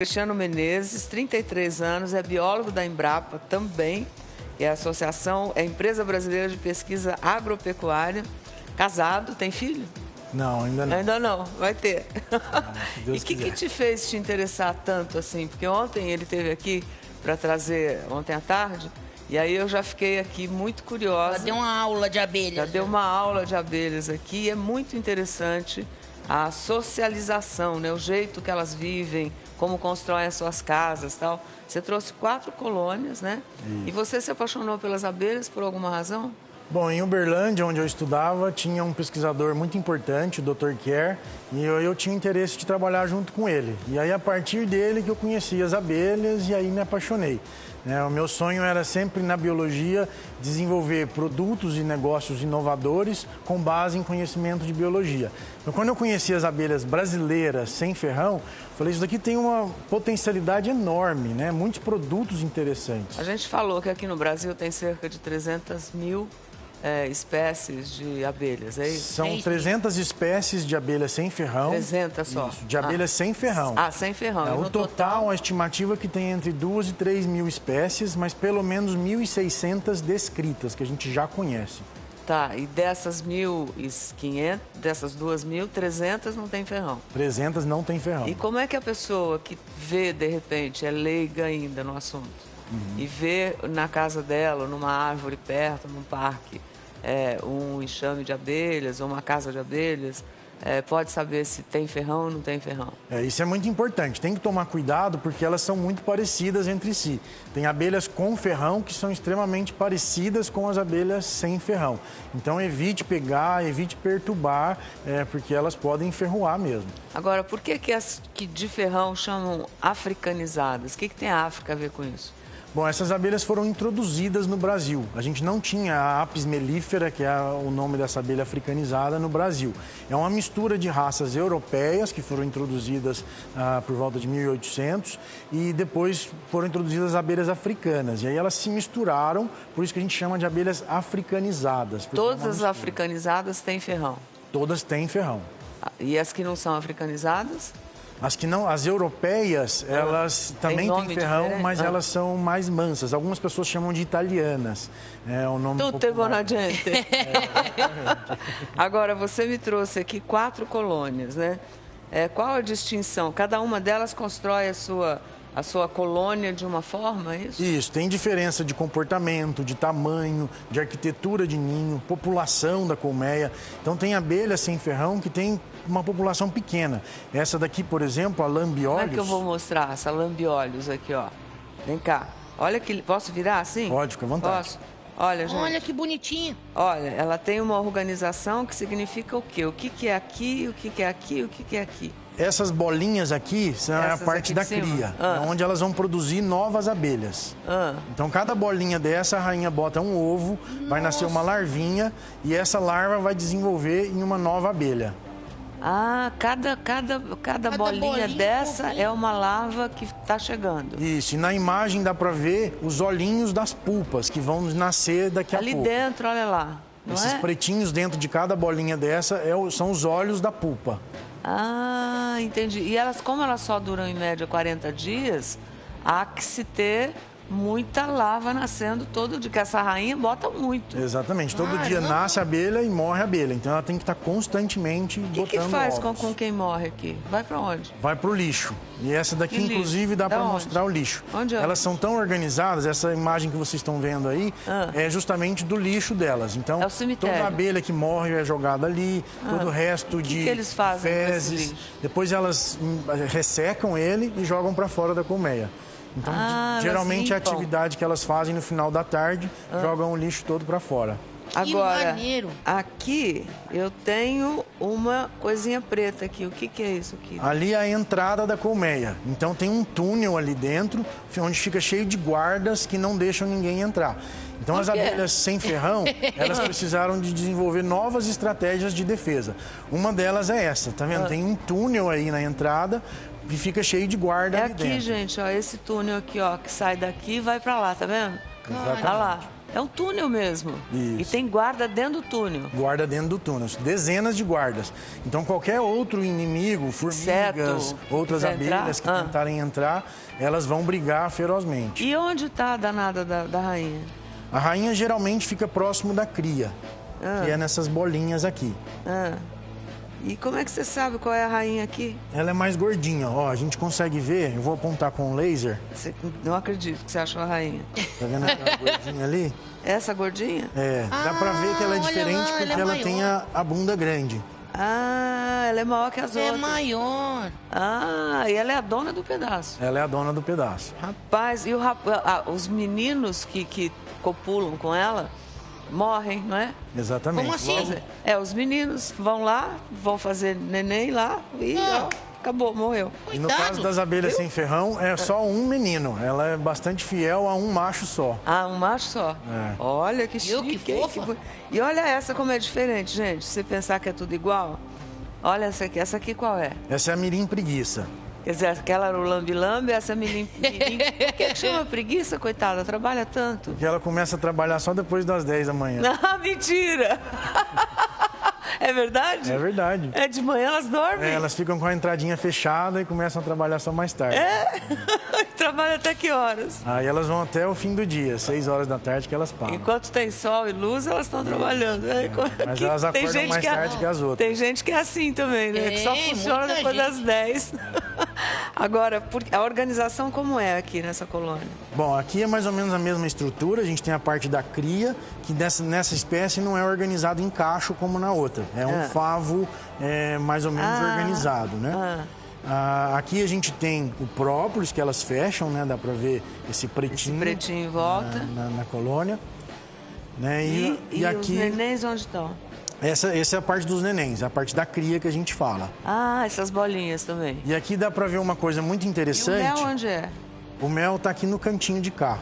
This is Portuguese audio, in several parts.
Cristiano Menezes, 33 anos, é biólogo da Embrapa também, é a Associação, é Empresa Brasileira de Pesquisa Agropecuária, casado, tem filho? Não, ainda não. Ainda não, vai ter. Ah, e o que, que te fez te interessar tanto assim? Porque ontem ele esteve aqui para trazer, ontem à tarde, e aí eu já fiquei aqui muito curiosa. Já deu uma aula de abelhas. Já deu uma aula de abelhas aqui, e é muito interessante a socialização, né? o jeito que elas vivem, como constroem as suas casas tal. Você trouxe quatro colônias, né? E você se apaixonou pelas abelhas por alguma razão? Bom, em Uberlândia, onde eu estudava, tinha um pesquisador muito importante, o Dr. Kerr, e eu, eu, tinha interesse de trabalhar junto com ele. E aí, a partir dele, que eu conheci as abelhas e aí me apaixonei. Né? O meu sonho era sempre, na biologia, desenvolver produtos e negócios inovadores com base em conhecimento de biologia. Então, quando eu conheci as abelhas brasileiras sem ferrão, falei, isso daqui tem uma potencialidade enorme, né? muitos produtos interessantes. A gente falou que aqui no Brasil tem cerca de 300 mil é, espécies de abelhas, é isso? São 300 espécies de abelhas sem ferrão. 300 só? Isso, de abelhas ah. sem ferrão. Ah, sem ferrão. É, o total, total, a estimativa é que tem entre 2 e 3 mil espécies, mas pelo menos 1.600 descritas, que a gente já conhece. Tá, e dessas 1.500, dessas 2.300 não tem ferrão? 300 não tem ferrão. E como é que a pessoa que vê, de repente, é leiga ainda no assunto, uhum. e vê na casa dela, numa árvore perto, num parque, é, um enxame de abelhas ou uma casa de abelhas, é, pode saber se tem ferrão ou não tem ferrão. É, isso é muito importante. Tem que tomar cuidado porque elas são muito parecidas entre si. Tem abelhas com ferrão que são extremamente parecidas com as abelhas sem ferrão. Então evite pegar, evite perturbar, é, porque elas podem ferroar mesmo. Agora, por que, que as que de ferrão chamam africanizadas? O que, que tem a África a ver com isso? Bom, essas abelhas foram introduzidas no Brasil. A gente não tinha a Apis mellifera, que é o nome dessa abelha africanizada, no Brasil. É uma mistura de raças europeias que foram introduzidas ah, por volta de 1800 e depois foram introduzidas abelhas africanas. E aí elas se misturaram, por isso que a gente chama de abelhas africanizadas. É Todas as africanizadas têm ferrão? Todas têm ferrão. Ah, e as que não são africanizadas? As que não, as europeias, ah, elas também têm ferrão, diferente? mas ah. elas são mais mansas. Algumas pessoas chamam de italianas. É o nome Tudo um buona gente. É, Agora, você me trouxe aqui quatro colônias, né? É, qual a distinção? Cada uma delas constrói a sua a sua colônia de uma forma, é isso? Isso, tem diferença de comportamento, de tamanho, de arquitetura de ninho, população da colmeia. Então tem abelhas sem ferrão que tem uma população pequena. Essa daqui, por exemplo, a lambiolhos... Como é que eu vou mostrar essa lambiolhos aqui, ó? Vem cá. Olha que... Posso virar assim? Pode, fica à vontade. Posso? Olha, gente. Olha que bonitinha. Olha, ela tem uma organização que significa o quê? O que, que é aqui, o que, que é aqui, o que, que é aqui. Essas bolinhas aqui são Essas a parte da cria, ah. onde elas vão produzir novas abelhas. Ah. Então, cada bolinha dessa, a rainha bota um ovo, Nossa. vai nascer uma larvinha e essa larva vai desenvolver em uma nova abelha. Ah, cada, cada, cada, cada bolinha, bolinha dessa é uma larva que está chegando. Isso, e na imagem dá para ver os olhinhos das pulpas que vão nascer daqui Ali a pouco. Ali dentro, olha lá. Esses é? pretinhos dentro de cada bolinha dessa é, são os olhos da pupa. Ah, entendi. E elas, como elas só duram em média 40 dias, há que se ter muita lava nascendo todo dia, que essa rainha bota muito. Exatamente. Todo ah, dia nasce a abelha e morre a abelha. Então ela tem que estar constantemente que botando O que faz com, com, quem morre aqui? Vai para onde? Vai para o lixo. E essa daqui, inclusive, dá para mostrar o lixo. Onde é? Elas são tão organizadas, essa imagem que vocês estão vendo aí, ah. é justamente do lixo delas. Então, é toda abelha que morre é jogada ali, ah. todo o resto de que eles fazem fezes. Depois elas hum, ressecam ele e jogam para fora da colmeia. Então, ah, geralmente é a atividade que elas fazem no final da tarde, ah. jogam o lixo todo para fora. Agora, aqui eu tenho uma coisinha preta aqui. O que, que é isso aqui? Ali é a entrada da colmeia. Então tem um túnel ali dentro, onde fica cheio de guardas que não deixam ninguém entrar. Então as abelhas sem ferrão, elas precisaram de desenvolver novas estratégias de defesa. Uma delas é essa, tá vendo? Ah. Tem um túnel aí na entrada e fica cheio de guarda é aqui, dentro. gente, ó, esse túnel aqui, ó, que sai daqui e vai para lá, tá vendo? Exatamente. Tá lá. É um túnel mesmo. Isso. E tem guarda dentro do túnel. Guarda dentro do túnel, dezenas de guardas. Então qualquer outro inimigo, formigas, outras abelhas que ah. tentarem entrar, elas vão brigar ferozmente. E onde está a danada da, da rainha? A rainha geralmente fica próximo da cria, que é nessas bolinhas aqui. Ah. E como é que você sabe qual é a rainha aqui? Ela é mais gordinha, ó, a gente consegue ver, eu vou apontar com o laser, Você, não acredito que você achou a rainha. tá vendo aquela gordinha ali? Essa gordinha? É, dá pra ver que ela é Ah, diferente lá, porque ela é ela tem a, a bunda grande. Ah, ela é maior que as É outras. maior. Ah, e ela é a dona do pedaço. Ela é a dona do pedaço. Rapaz, e o rap... ah, os meninos que, que copulam com ela morrem, não é? Exatamente. Como assim? É, os meninos vão lá, vão fazer neném lá e Ah. ó, acabou, morreu. E no Cuidado. caso das abelhas sem ferrão, é só um menino. Ela é bastante fiel a um macho só. Ah, um macho só. É. Olha que Viu, chique. que hein? fofa. bo- E olha essa como é diferente, gente. Se você pensar que é tudo igual. Olha essa aqui. Essa aqui qual é? Essa é a mirim preguiça. Quer dizer, aquela lambi-lambi, essa mirim... Por que, chama preguiça, coitada? Trabalha tanto. Que ela começa a trabalhar só depois das 10 da manhã. Não, mentira! É verdade? É verdade. É de manhã elas dormem? É, elas ficam com a entradinha fechada e começam a trabalhar só mais tarde. É? Trabalha até que horas? Aí elas vão até o fim do dia, 6 horas da tarde que elas param. Enquanto tem sol e luz, elas estão trabalhando. É, Mas que- elas tem acordam gente mais é- tarde que as outras. Tem gente que é assim também, né? que só funciona depois gente. das 10. Agora, por- a organização como é aqui nessa colônia? Bom, aqui é mais ou menos a mesma estrutura. A gente tem a parte da cria, que nessa, nessa espécie não é organizado em cacho como na outra. É um Ah. favo é, mais ou menos Ah. organizado, né? Ah, aqui a gente tem o própolis, que elas fecham, né? Dá pra ver esse Esse pretinho, pretinho em volta. na, na- na colônia. Né? E, E, e e os aqui, nenéns onde estão? essa, essa é a parte dos nenéns, a parte da cria que a gente fala. Ah, essas bolinhas também. E aqui dá pra ver uma coisa muito E o interessante. mel onde é? O mel tá aqui no cantinho de cá.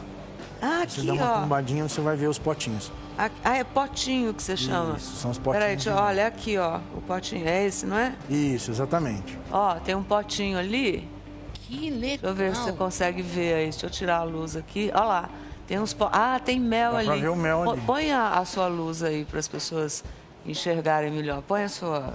Ah, Você aqui, dá uma ó. tombadinha, você vai ver os potinhos. Ah, ah, é potinho que você chama. Isso, são os potinhos Peraí, deixa, olha aqui, ó. O potinho. É esse, não é? Isso, exatamente. Ó, tem um potinho ali. Que legal. Deixa eu ver se você consegue ver aí. Deixa eu tirar a luz aqui. Olha lá. Tem uns po... Ah, tem mel Dá ali. pra ver o mel ali. Põe a, a sua luz aí para as pessoas enxergarem melhor. Põe a sua.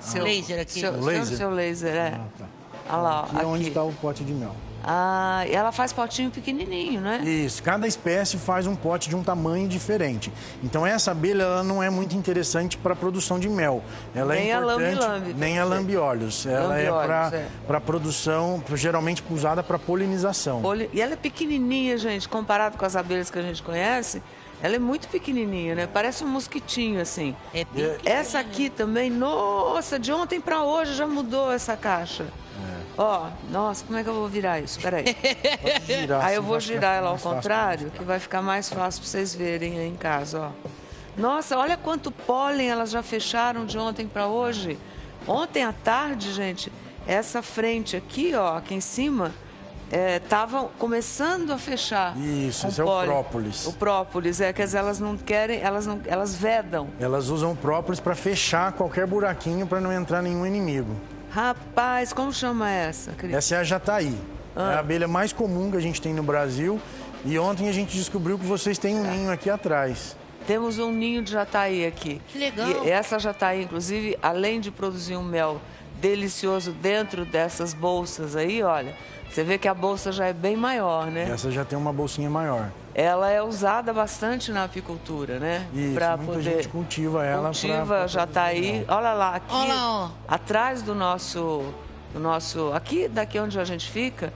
Seu Laser aqui. Seu, O seu- laser? seu laser, é. Ah, tá. Olha lá, ó, Aqui é onde aqui. está o pote de mel. Ah, e ela faz potinho pequenininho, né? Isso, cada espécie faz um pote de um tamanho diferente. Então essa abelha ela não é muito interessante para a produção de mel. Ela Nem é a importante, lambe-lambe, nem quer a lambiolhos. Ela é para é. para produção, geralmente usada para polinização. Olha, E ela é pequenininha, gente, comparado com as abelhas que a gente conhece. Ela é muito pequenininha, né? Parece um mosquitinho, assim. É. Essa aqui também, nossa, de ontem para hoje já mudou essa caixa. É. Ó, nossa, como é que eu vou virar isso? Peraí. Pode girar, Aí eu assim, vou ficar girar ela ao contrário, que vai ficar mais fácil para vocês verem aí em casa, ó. Nossa, olha quanto pólen elas já fecharam de ontem para hoje. Ontem à tarde, gente, essa frente aqui, ó, aqui em cima, estavam começando a fechar. Isso, esse é o própolis. O própolis, é, quer dizer, elas não querem, elas não, elas vedam. Elas usam o própolis para fechar qualquer buraquinho para não entrar nenhum inimigo. Rapaz, como chama essa, Cris? Essa é a jataí. Ah. É a abelha mais comum que a gente tem no Brasil. E ontem a gente descobriu que vocês têm um ninho aqui atrás. Temos um ninho de jataí aqui. Que legal. E essa jataí, inclusive, além de produzir um mel delicioso dentro dessas bolsas aí, olha, você vê que a bolsa já é bem maior, né? Essa já tem uma bolsinha maior. Ela é usada bastante na apicultura, né? Isso, Pra muita gente cultiva ela pra- Cultiva pra jataí. Olha lá, aqui, Olha lá, ó. atrás do nosso, do nosso, aqui, daqui onde a gente fica,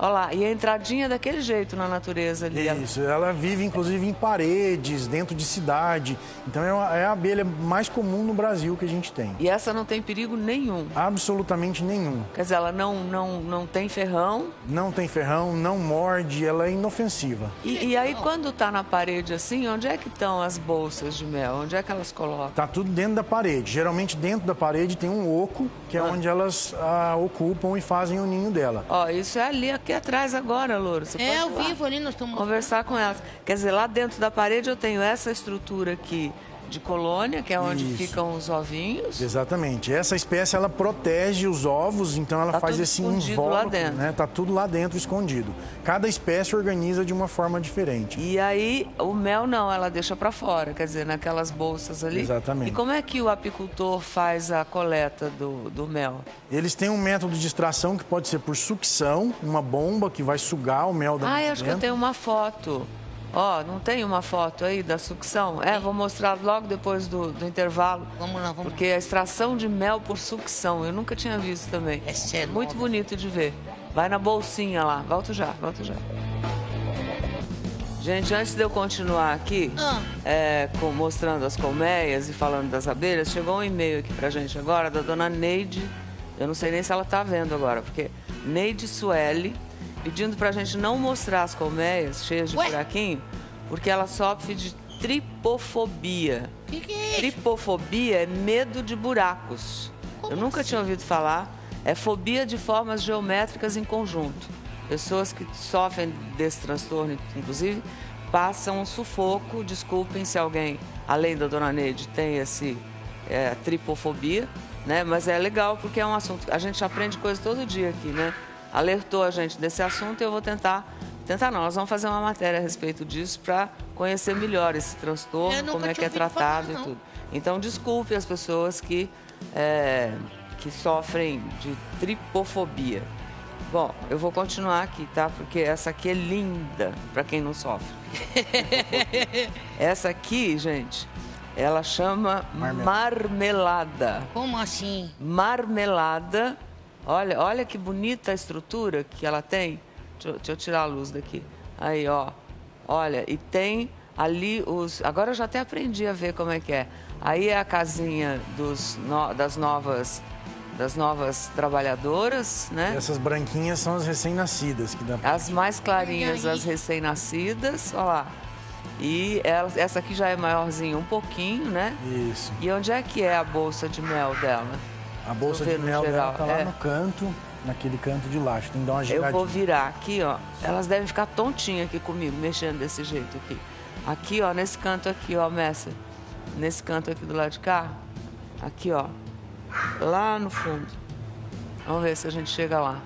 olha lá, e a entradinha daquele jeito na natureza ali. Isso, ela vive inclusive em paredes, dentro de cidade. Então é, é a abelha mais comum no Brasil que a gente tem. E essa não tem perigo nenhum. Absolutamente nenhum. Quer dizer, ela não, não, não tem ferrão. Não tem ferrão, não morde, ela é inofensiva. E, e aí, quando tá na parede assim, onde é que estão as bolsas de mel? Onde é que elas colocam? Tá tudo dentro da parede. Geralmente dentro da parede tem um oco, que é onde elas ah, ocupam e fazem o ninho dela. Ó, isso é ali, aqui atrás agora, Louro. Você É pode vivo ali, nós estamos. Conversar com elas. Quer dizer, lá dentro da parede eu tenho essa estrutura aqui de colônia, que é onde Isso. ficam os ovinhos. Exatamente. Essa espécie ela protege os ovos, então ela Tá faz esse invólucro, né? Tá tudo lá dentro escondido. Cada espécie organiza de uma forma diferente. E aí, o mel não, ela deixa para fora, quer dizer, naquelas bolsas ali. Exatamente. E como é que o apicultor faz a coleta do, do mel? Eles têm um método de extração que pode ser por sucção, uma bomba que vai sugar o mel da Ah, eu acho que eu tenho uma foto. Ó, não tem uma foto aí da sucção? É, vou mostrar logo depois do, do intervalo. Vamos lá, vamos Porque a extração de mel por sucção, eu nunca tinha visto também. Essa é Muito nova. bonito de ver. Vai na bolsinha lá. Volto já, volto já. Gente, antes de eu continuar aqui, Ah. é, com- mostrando as colmeias e falando das abelhas, chegou um e-mail aqui pra gente agora da dona Neide. Eu não sei nem se ela tá vendo agora, porque Neide Sueli pedindo pra gente não mostrar as colmeias cheias de Ué? buraquinho, porque ela sofre de tripofobia. O que, que é isso? Tripofobia é medo de buracos. Como Eu nunca assim? tinha ouvido falar. É fobia de formas geométricas em conjunto. Pessoas que sofrem desse transtorno, inclusive, passam um sufoco. Desculpem se alguém, além da dona Neide, tem esse é, tripofobia, né? Mas é legal porque é um assunto. A gente aprende coisa todo dia aqui, né? Alertou a gente desse assunto e eu vou tentar. Tentar não, nós vamos fazer uma matéria a respeito disso para conhecer melhor esse transtorno, como é que é tratado falar, e tudo. Então, desculpe as pessoas que, é, que sofrem de tripofobia. Bom, eu vou continuar aqui, tá? Porque essa aqui é linda para quem não sofre. essa aqui, gente, ela chama marmelada. Como assim? Marmelada. Olha, olha que bonita a estrutura que ela tem. Deixa eu, deixa eu tirar a luz daqui. Aí, ó. Olha, e tem ali os. Agora eu já até aprendi a ver como é que é. Aí é a casinha dos, no- das novas das novas trabalhadoras, né? Essas branquinhas são as recém-nascidas que dá pra... As mais clarinhas, as recém-nascidas, olha lá. E ela- essa aqui já é maiorzinha um pouquinho, né? Isso. E onde é que é a bolsa de mel dela? A bolsa de eu mel dela tá lá é. no canto, naquele canto de lá. Tem que dar uma Eu giradinha. vou virar aqui, ó. Elas devem ficar tontinhas aqui comigo, mexendo desse jeito aqui. Aqui, ó, nesse canto aqui, ó, Messi. Nesse canto aqui do lado de cá. Aqui, ó. Lá no fundo. Vamos ver se a gente chega lá.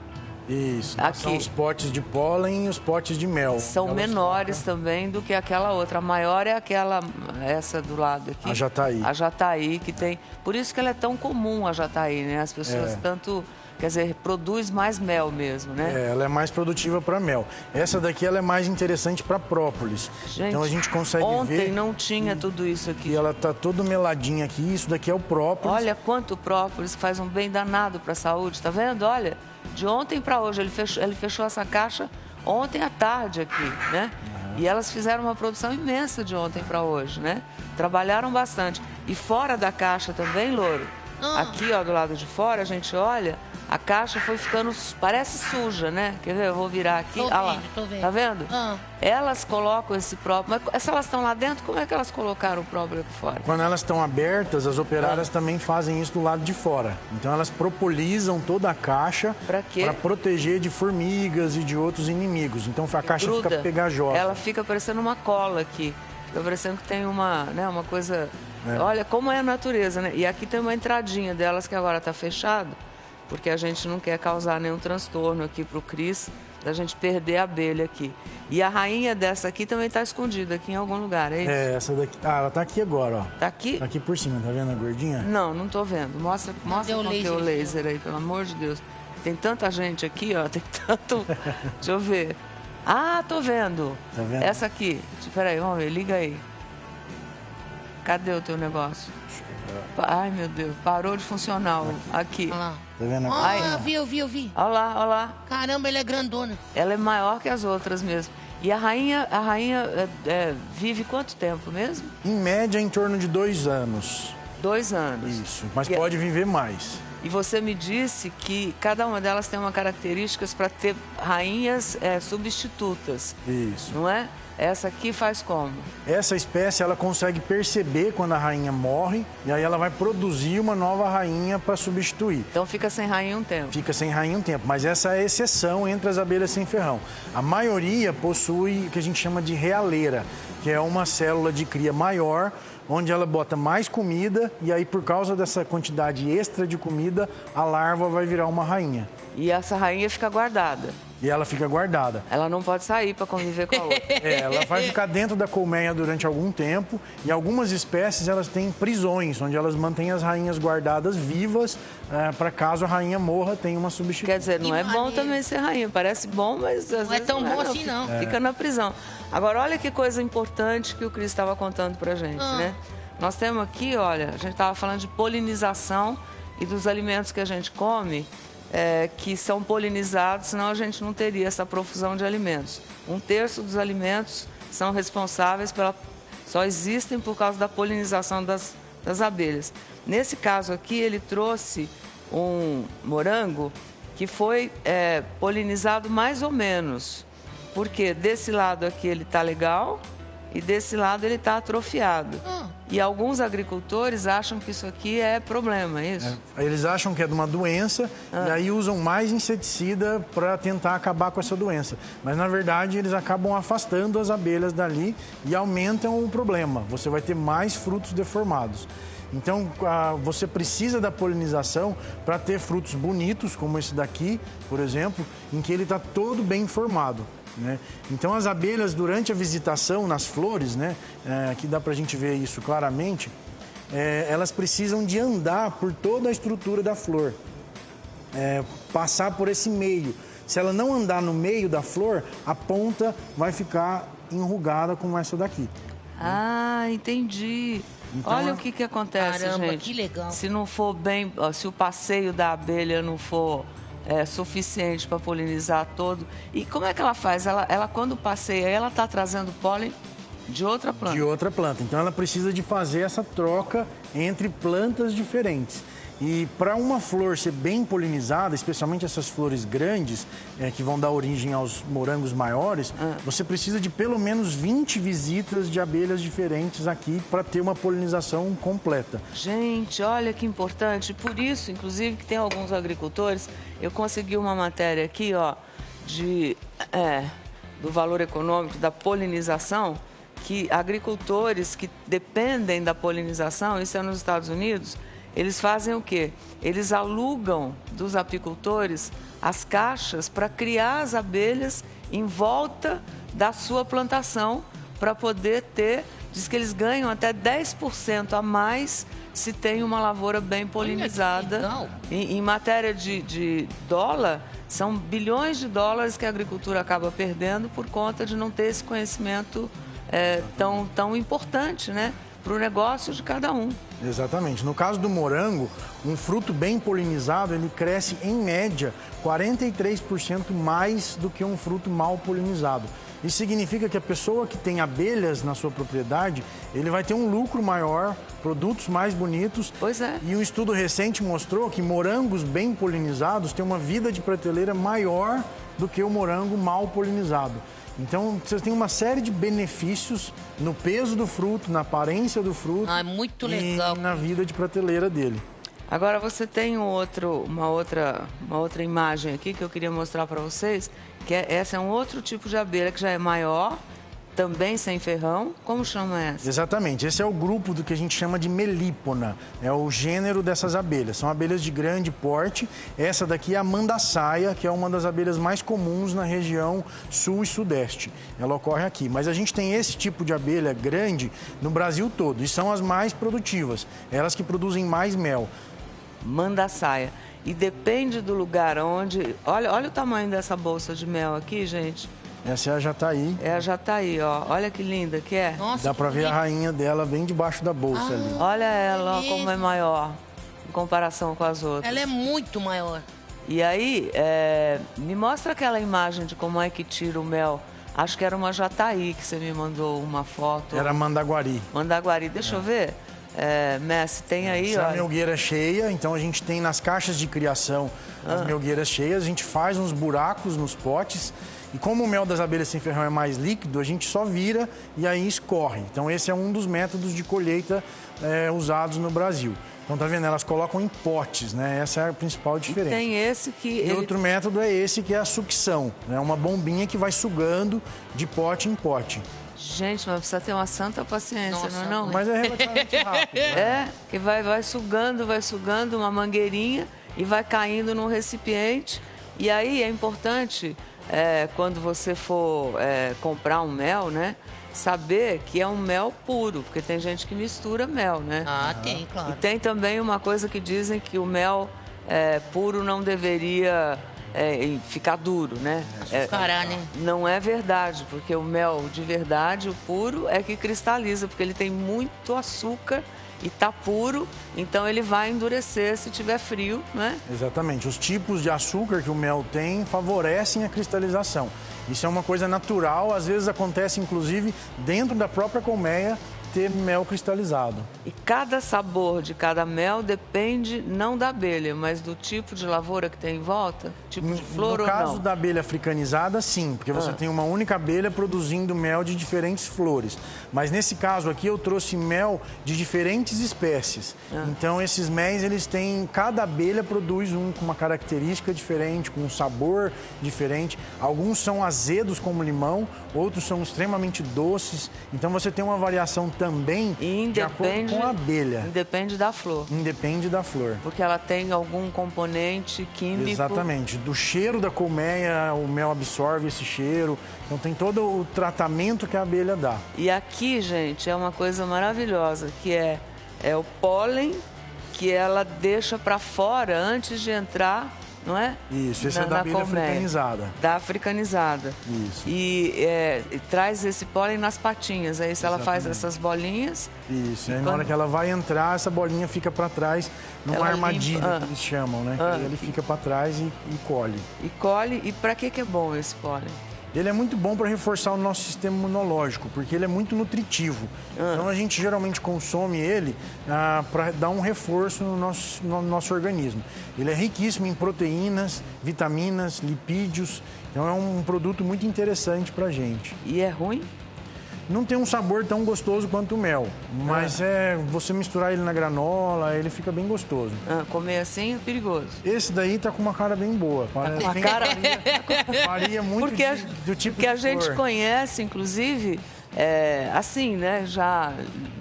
Isso. Aqui. São os potes de pólen e os potes de mel. São Elas menores também do que aquela outra. A maior é aquela, essa do lado aqui. A jataí. A jataí, que tem. Por isso que ela é tão comum, a jataí, né? As pessoas É. tanto. Quer dizer, produz mais mel mesmo, né? É, ela é mais produtiva para mel. Essa daqui ela é mais interessante para própolis. Gente, então a gente consegue ontem ver não tinha tudo isso aqui. que ela tá toda meladinha aqui. Isso daqui é o própolis. Olha quanto própolis faz um bem danado para a saúde, tá vendo? Olha, de ontem para hoje, ele fechou, ele fechou essa caixa ontem à tarde aqui, né? E elas fizeram uma produção imensa de ontem para hoje, né? Trabalharam bastante. E fora da caixa também, Louro, Ah. aqui ó, do lado de fora, a gente olha, a caixa foi ficando, parece suja, né? Quer ver? Eu vou virar aqui. Tô Ah lá. vendo, tô vendo. Tá vendo? Ah. Elas colocam esse próprio. Mas se elas estão lá dentro, como é que elas colocaram o próprio aqui fora? Quando elas estão abertas, as Ah. operárias também fazem isso do lado de fora. Então elas propolizam toda a caixa para proteger de formigas e de outros inimigos. Então a caixa gruda. fica pegajosa. Ela fica parecendo uma cola aqui. Fica parecendo que tem uma, né, uma coisa. É. Olha como é a natureza, né? E aqui tem uma entradinha delas que agora está fechado, porque a gente não quer causar nenhum transtorno aqui para o Cris, da gente perder a abelha aqui. E a rainha dessa aqui também está escondida aqui em algum lugar, é isso? É, essa daqui. Ah, ela tá aqui agora, ó. Tá aqui? Tá aqui por cima, tá vendo a gordinha? Não, não tô vendo. Mostra, mostra com que laser o laser aí, pelo amor de Deus. Tem tanta gente aqui, ó. Tem tanto. Deixa eu ver. Ah, tô vendo. Tá vendo? Essa aqui. Espera aí, vamos ver. Liga aí. Cadê o teu negócio? Ai, meu Deus. Parou de funcionar. o- Aqui. Olha lá. Tá vendo? Ah, Ai. eu vi, eu vi, eu vi. Olha lá, olha lá. Caramba, ele é grandona. Ela é maior que as outras mesmo. E a rainha, a rainha é, é, vive quanto tempo mesmo? Em média, em torno de dois anos. Dois anos. Isso. Mas E- pode viver mais. E você me disse que cada uma delas tem uma características para ter rainhas é, substitutas, Isso. não é? Essa aqui faz como? Essa espécie ela consegue perceber quando a rainha morre e aí ela vai produzir uma nova rainha para substituir. Então fica sem rainha um tempo. Fica sem rainha um tempo, mas essa é a exceção entre as abelhas sem ferrão. A maioria possui o que a gente chama de realeira, que é uma célula de cria maior onde ela bota mais comida e aí por causa dessa quantidade extra de comida, a larva vai virar uma rainha. E essa rainha fica guardada. E ela fica guardada. Ela não pode sair para conviver com a outra. É, ela vai ficar dentro da colmeia durante algum tempo. E algumas espécies elas têm prisões, onde elas mantêm as rainhas guardadas vivas é, para caso a rainha morra, tem uma substituição. Quer dizer, não Que é bom maneiro. também ser rainha. Parece bom, mas às Não é vezes tão bom assim, não. Fica na prisão. Agora, olha que coisa importante que o Cris estava contando pra gente, Ah. né? Nós temos aqui, olha, a gente estava falando de polinização e dos alimentos que a gente come, é, que são polinizados, senão a gente não teria essa profusão de alimentos. Um terço dos alimentos são responsáveis pela. só existem por causa da polinização das, das abelhas. Nesse caso aqui, ele trouxe um morango que foi é, polinizado mais ou menos. Porque desse lado aqui ele está legal e desse lado ele está atrofiado. Ah. E alguns agricultores acham que isso aqui é problema, é isso? Aí Eles acham que é de uma doença e aí usam mais inseticida para tentar acabar com essa doença. Mas na verdade eles acabam afastando as abelhas dali e aumentam o problema. Você vai ter mais frutos deformados. Então ah, você precisa da polinização para ter frutos bonitos, como esse daqui, por exemplo, em que ele está todo bem formado. Né? Então as abelhas durante a visitação nas flores, né, eh, aqui dá para a gente ver isso claramente, eh, elas precisam de andar por toda a estrutura da flor, eh, passar por esse meio. Se ela não andar no meio da flor, a ponta vai ficar enrugada como essa daqui. Ah, entendi. Então, Olha o que, que acontece, Caramba, gente. que legal. Se não for bem, ó, se o passeio da abelha não for é, suficiente para polinizar todo. E como é que ela faz? Ela, ela quando passeia, ela está trazendo pólen de outra planta. de outra planta. Então ela precisa de fazer essa troca entre plantas diferentes. E para uma flor ser bem polinizada, especialmente essas flores grandes, eh, que vão dar origem aos morangos maiores, você precisa de pelo menos 20 visitas de abelhas diferentes aqui para ter uma polinização completa. Gente, olha que importante. Por isso, inclusive, que tem alguns agricultores. Eu consegui uma matéria aqui, ó, de é, do valor econômico da polinização, que agricultores que dependem da polinização, isso é nos Estados Unidos, eles fazem o quê? Eles alugam dos apicultores as caixas para criar as abelhas em volta da sua plantação para poder ter, diz que eles ganham até 10% a mais se tem uma lavoura bem polinizada. Em, em matéria de, de dólar, são bilhões de dólares que a agricultura acaba perdendo por conta de não ter esse conhecimento é, tão, tão importante né, para o negócio de cada um. Exatamente. No caso do morango, um fruto bem polinizado, ele cresce em média 43% mais do que um fruto mal polinizado. Isso significa que a pessoa que tem abelhas na sua propriedade, ele vai ter um lucro maior, produtos mais bonitos. Pois é. E um estudo recente mostrou que morangos bem polinizados têm uma vida de prateleira maior do que o morango mal polinizado. Então, você tem uma série de benefícios no peso do fruto, na aparência do fruto Ah, é muito e legal. na vida de prateleira dele. Agora você tem um outro, uma, outra, uma outra imagem aqui que eu queria mostrar para vocês, que é, essa é um outro tipo de abelha que já é maior, também sem ferrão. Como chama essa? Exatamente. Esse é o grupo do que a gente chama de melípona. É o gênero dessas abelhas. São abelhas de grande porte. Essa daqui é a mandaçaia, que é uma das abelhas mais comuns na região sul e sudeste. Ela ocorre aqui. Mas a gente tem esse tipo de abelha grande no Brasil todo. E são as mais produtivas. Elas que produzem mais mel. Manda saia. E depende do lugar onde. Olha, olha o tamanho dessa bolsa de mel aqui, gente. Essa é a jataí. É a jataí, ó. Olha que linda que é. Nossa, Dá pra ver a bonito. rainha dela bem debaixo da bolsa ali. Olha ela, ó, como é maior em comparação com as outras. Ela é muito maior. E aí, é, me mostra aquela imagem de como é que tira o mel. Acho que era uma jataí que você me mandou uma foto. Era mandaguari. Mandaguari. Deixa eu ver. É, Messi, tem aí, Essa é a ó. melgueira cheia, então a gente tem nas caixas de criação as Ah. melgueiras cheias, a gente faz uns buracos nos potes e como o mel das abelhas sem ferrão é mais líquido, a gente só vira e aí escorre. Então esse é um dos métodos de colheita é, usados no Brasil. Então tá vendo, elas colocam em potes, né? Essa é a principal diferença. Tem esse que. E ele- outro método é esse que é a sucção, é uma bombinha que vai sugando de pote em pote. Gente, mas precisa ter uma santa paciência, Nossa, não é não? Mas é relativamente rápido. né? É, que vai, vai sugando, vai sugando uma mangueirinha e vai caindo num recipiente. E aí é importante, é, quando você for é, comprar um mel, né? Saber que é um mel puro, porque tem gente que mistura mel, né? Ah, tem, E claro. tem também uma coisa que dizem que o mel é, puro não deveria é, ficar duro, né? É, né? não é verdade, porque o mel de verdade, o puro, é que cristaliza, porque ele tem muito açúcar e tá puro, então ele vai endurecer se tiver frio, né? Exatamente. Os tipos de açúcar que o mel tem favorecem a cristalização. Isso é uma coisa natural, às vezes acontece inclusive dentro da própria colmeia ter mel cristalizado. E cada sabor de cada mel depende não da abelha, mas do tipo de lavoura que tem em volta, tipo de flor no ou caso não. da abelha africanizada, sim, porque você Ah. tem uma única abelha produzindo mel de diferentes flores. Mas nesse caso aqui eu trouxe mel de diferentes espécies. Ah. Então esses méis eles têm, cada abelha produz um com uma característica diferente, com um sabor diferente. Alguns são azedos como limão, outros são extremamente doces. Então você tem uma variação também E de acordo independe, com a abelha. independe da flor, Independe da flor. porque ela tem algum componente químico. Exatamente. Do cheiro da colmeia, o mel absorve esse cheiro. Então tem todo o tratamento que a abelha dá. E aqui, gente, é uma coisa maravilhosa, que é, é o pólen que ela deixa para fora antes de entrar, não é? Isso, esse é da abelha colmeia. africanizada. Da africanizada. Isso. E, é, e traz esse pólen nas patinhas. Aí se ela faz essas bolinhas, Isso. Aí quando- na hora que ela vai entrar, essa bolinha fica para trás, numa Ela armadilha limpa- ah. que eles chamam, né? Ah. Aí ele fica para trás e, e colhe. e colhe. E para que, que é bom esse pólen? Ele é muito bom para reforçar o nosso sistema imunológico, porque ele é muito nutritivo. Ah. Então a gente geralmente consome ele para dar um reforço no nosso, no nosso organismo. Ele é riquíssimo em proteínas, vitaminas, lipídios. Então é um produto muito interessante para a gente. E é ruim? Não tem um sabor tão gostoso quanto o mel, mas Ah. é você misturar ele na granola, ele fica bem gostoso. Ah, comer assim é perigoso. Esse daí tá com uma cara bem boa. Parece Uma bem- cara... varia muito Porque, a, de- do tipo porque a gente conhece, inclusive, é, assim, né? Já.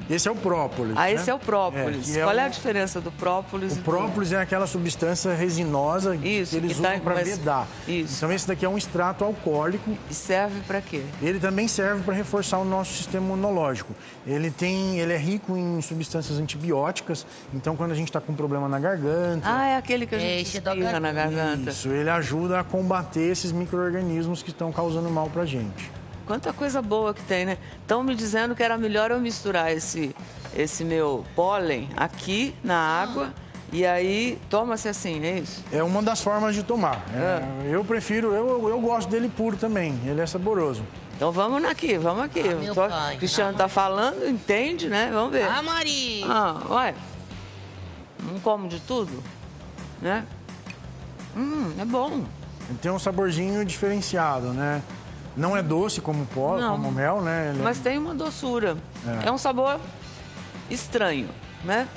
Esse é o própolis. Ah, né? esse é o própolis. É, é Qual é o- a diferença do própolis O do- própolis é aquela substância resinosa Isso, que eles que tá- usam para mas- vedar. isso. Então esse daqui é um extrato alcoólico. E serve para quê? Ele também serve para reforçar o nosso sistema imunológico. Ele tem, ele é rico em substâncias antibióticas. Então quando a gente está com problema na garganta, Ah, é aquele que a É, gente é espirra na garganta. isso ele ajuda a combater esses micro-organismos que estão causando mal para gente. Quanta coisa boa que tem, né? Estão me dizendo que era melhor eu misturar esse, esse meu pólen aqui na água e aí toma-se assim, é isso? É uma das formas de tomar. É, Eu prefiro, eu, eu gosto dele puro também. Ele é saboroso. Então vamos aqui, vamos aqui. Ah, meu Tô- pai. O Cristiano tá falando, entende, né? Vamos ver. Ah, Mari! Ah, ué. Não como de tudo, né? Hum, é bom. Tem um saborzinho diferenciado, né? Não é doce como pó, Não. como mel, né? Ele é- Mas tem uma doçura. É. É. um sabor estranho, né?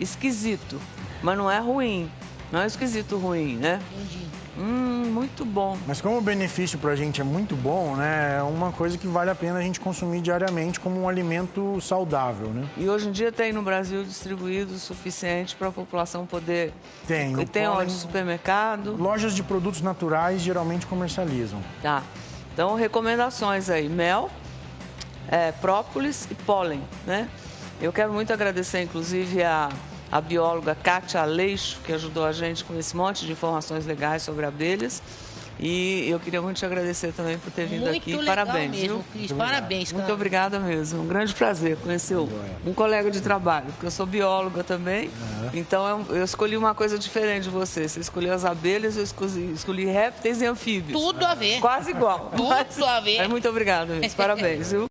Esquisito. Mas não é ruim. Não é esquisito ruim, né? Entendi. Hum, muito bom. Mas como o benefício pra gente é muito bom, né? É uma coisa que vale a pena a gente consumir diariamente como um alimento saudável, né? E hoje em dia tem no Brasil distribuído o suficiente para a população poder. Tem, E tem pólen- onde? Supermercado? Lojas de produtos naturais geralmente comercializam. Tá. Então, recomendações aí: mel, é, própolis e pólen, né? Eu quero muito agradecer, inclusive, a, a bióloga Kátia Aleixo, que ajudou a gente com esse monte de informações legais sobre abelhas. E eu queria muito te agradecer também por ter vindo Muito aqui. legal Parabéns, mesmo, viu? Cris. Parabéns, cara. Muito obrigada mesmo. Um grande prazer conhecer um, colega de trabalho, porque eu sou bióloga também. Então eu, eu escolhi uma coisa diferente de você. Você escolheu as abelhas, eu escolhi, escolhi répteis e anfíbios. Tudo a ver. Quase igual. Tudo a ver. Mas muito obrigada mesmo. Parabéns, viu?